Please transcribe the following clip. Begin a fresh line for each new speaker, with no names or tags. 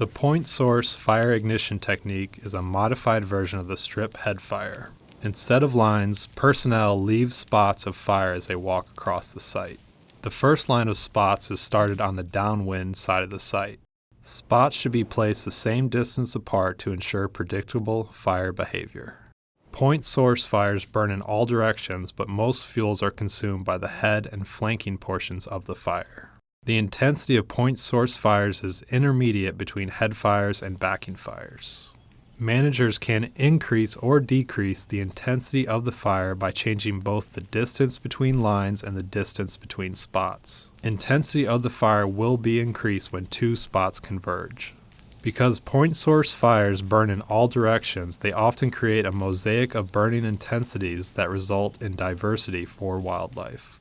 The point source fire ignition technique is a modified version of the strip head fire. Instead of lines, personnel leave spots of fire as they walk across the site. The first line of spots is started on the downwind side of the site. Spots should be placed the same distance apart to ensure predictable fire behavior. Point source fires burn in all directions, but most fuels are consumed by the head and flanking portions of the fire. The intensity of point source fires is intermediate between head fires and backing fires. Managers can increase or decrease the intensity of the fire by changing both the distance between lines and the distance between spots. Intensity of the fire will be increased when two spots converge. Because point source fires burn in all directions, they often create a mosaic of burning intensities that result in diversity for wildlife.